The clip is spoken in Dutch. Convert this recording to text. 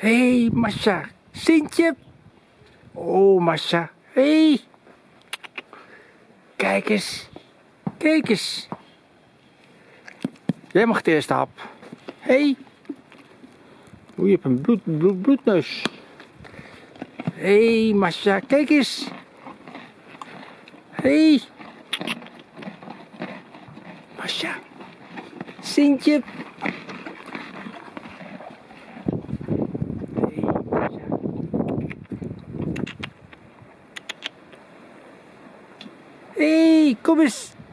Hé, hey, Masha. Sintje. Oh, Masha. Hé. Hey. Kijk eens. Kijk eens. Jij mag de eerste hap. Hé. Hey. Oeh, je hebt een bloed, bloed, bloedneus. Hé, hey, Masha. Kijk eens. Hé. Hey. Masha. Sintje. Hey, kom eens.